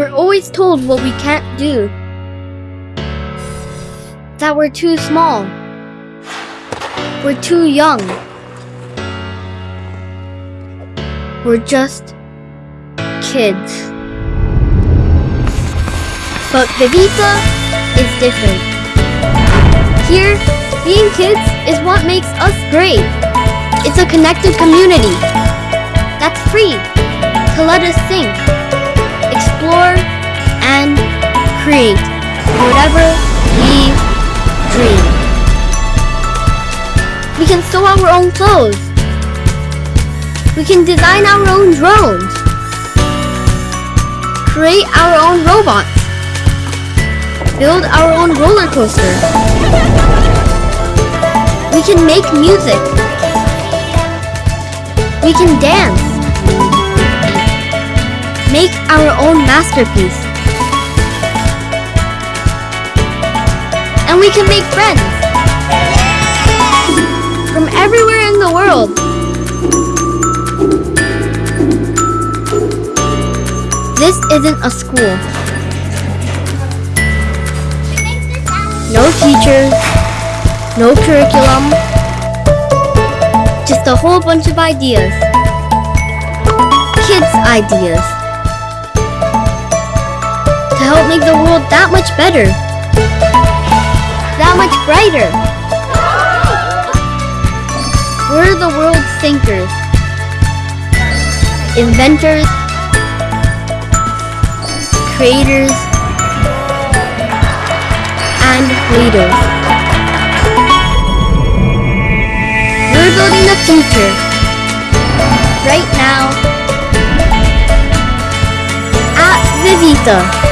We're always told what we can't do. That we're too small. We're too young. We're just kids. But Vivita is different. Here, being kids is what makes us great. It's a connected community that's free to let us think, create whatever we dream. We can sew our own clothes. We can design our own drones. Create our own robots. Build our own roller coaster. We can make music. We can dance. Make our own masterpiece. And we can make friends. From everywhere in the world. This isn't a school. No teachers. No curriculum. Just a whole bunch of ideas. Kids' ideas. To help make the world that much better. Brighter. We're the world's thinkers. Inventors. Creators. And leaders. We're building the future. Right now. At Vivita.